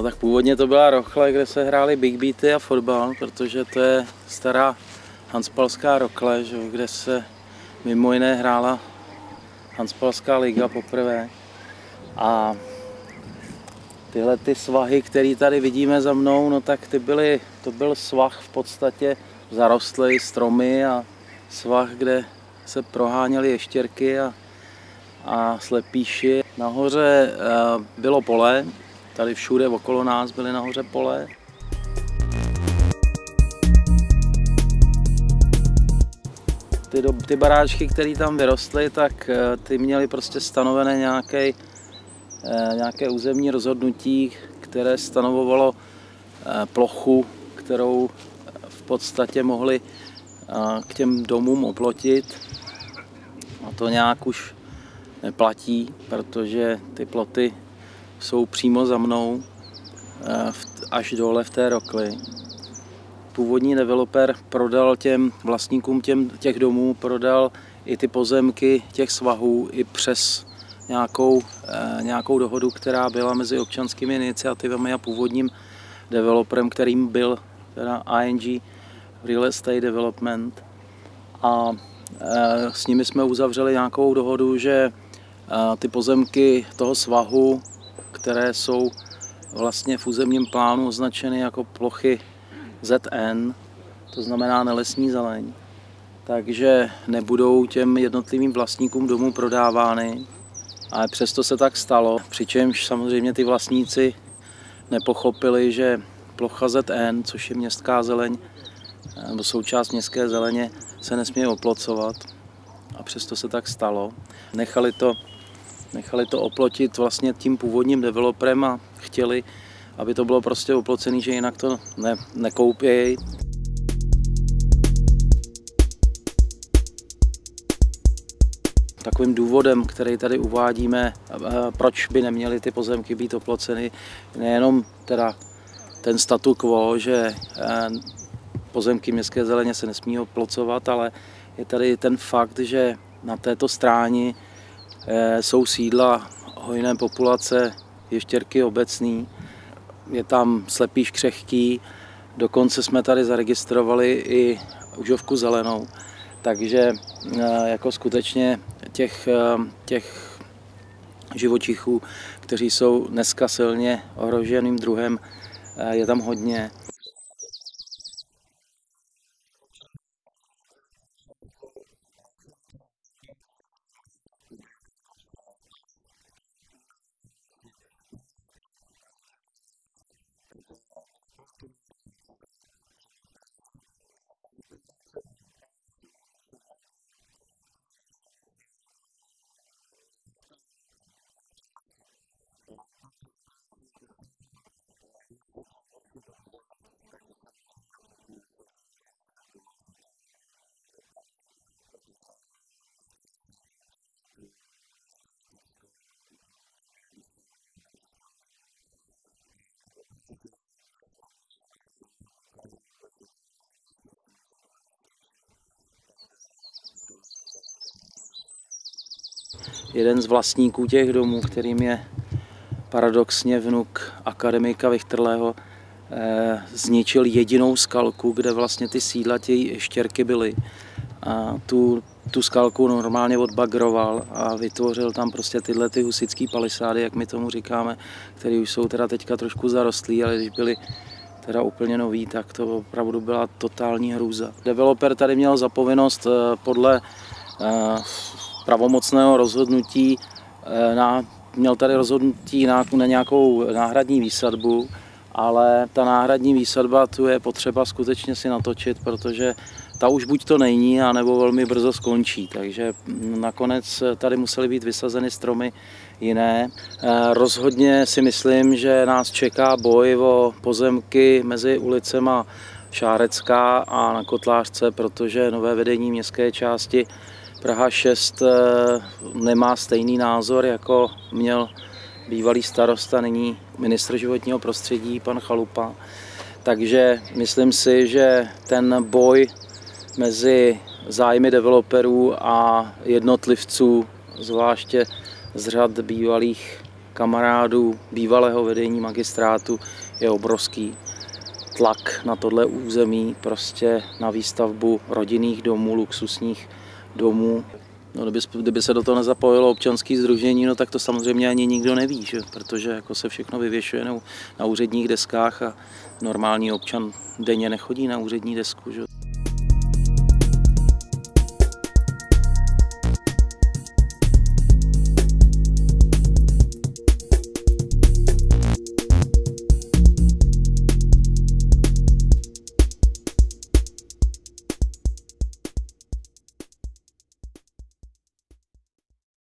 No tak původně to byla Rochle, kde se hrály big beaty a fotbal, protože to je stará Hanspalská Rokle, že, kde se mimo jiné hrála Hanspalská liga poprvé. A tyhle ty svahy, které tady vidíme za mnou, no tak ty byly, to byl svah v podstatě zarostlý stromy a svah, kde se proháněly ještěrky a, a slepíši. Nahoře uh, bylo pole, tady všude okolo nás byly nahoře pole. Ty, do, ty baráčky, které tam vyrostly, tak uh, ty měly prostě stanovené nějaké, uh, nějaké územní rozhodnutí, které stanovovalo plochu, kterou v podstatě mohli k těm domům oplotit. A to nějak už neplatí, protože ty ploty jsou přímo za mnou eh, až dole v té rokli. Původní developer prodal těm vlastníkům těm, těch domů, prodal i ty pozemky těch svahů i přes nějakou, eh, nějakou dohodu, která byla mezi občanskými iniciativami a původním developerem, kterým byl teda ING Real Estate Development. A eh, s nimi jsme uzavřeli nějakou dohodu, že ty pozemky toho svahu, které jsou vlastně v územním plánu označeny jako plochy ZN, to znamená nelesní zeleň, takže nebudou těm jednotlivým vlastníkům domů prodávány. Ale přesto se tak stalo, přičemž samozřejmě ty vlastníci nepochopili, že plocha ZN, což je městská zeleň, nebo součást městské zeleně, se nesmí oplocovat. A přesto se tak stalo. Nechali to Nechali to oplotit vlastně tím původním developerem a chtěli, aby to bylo prostě oplocený, že jinak to ne, nekoupějí. Takovým důvodem, který tady uvádíme, proč by neměly ty pozemky být oploceny, nejenom teda ten statu quo, že pozemky městské zeleně se nesmí oplocovat, ale je tady ten fakt, že na této stráni jsou sídla hojné populace ještěrky obecný, je tam slepý křehký, dokonce jsme tady zaregistrovali i užovku zelenou, takže eh, jako skutečně těch, eh, těch živočichů, kteří jsou dneska silně ohroženým druhem, je tam hodně. Jeden z vlastníků těch domů, kterým je paradoxně vnuk akademika Vichtrlého, eh, zničil jedinou skalku, kde vlastně ty sídla těch štěrky byly. A tu, tu skalku normálně odbagroval a vytvořil tam prostě tyhle ty husické palisády, jak my tomu říkáme, které už jsou teda teďka trošku zarostlí, ale když byly teda úplně nový, tak to opravdu byla totální hrůza. Developer tady měl zapovinnost eh, podle eh, pravomocného rozhodnutí eh, na, měl tady rozhodnutí na, na nějakou náhradní výsadbu, ale ta náhradní výsadba tu je potřeba skutečně si natočit, protože ta už buď to není, anebo velmi brzo skončí. Takže nakonec tady musely být vysazeny stromy jiné. Eh, rozhodně si myslím, že nás čeká boj o pozemky mezi ulicema Šárecká a na Kotlářce, protože nové vedení městské části Praha 6 eh, nemá stejný názor, jako měl bývalý starosta, nyní ministr životního prostředí, pan Chalupa. Takže myslím si, že ten boj mezi zájmy developerů a jednotlivců, zvláště z řad bývalých kamarádů, bývalého vedení magistrátu je obrovský. Tlak na tohle území, prostě na výstavbu rodinných domů, luxusních domů. No, kdyby, kdyby se do toho nezapojilo občanské združení, no tak to samozřejmě ani nikdo neví, že? protože jako se všechno vyvěšuje na, úředních deskách a normální občan denně nechodí na úřední desku. Že?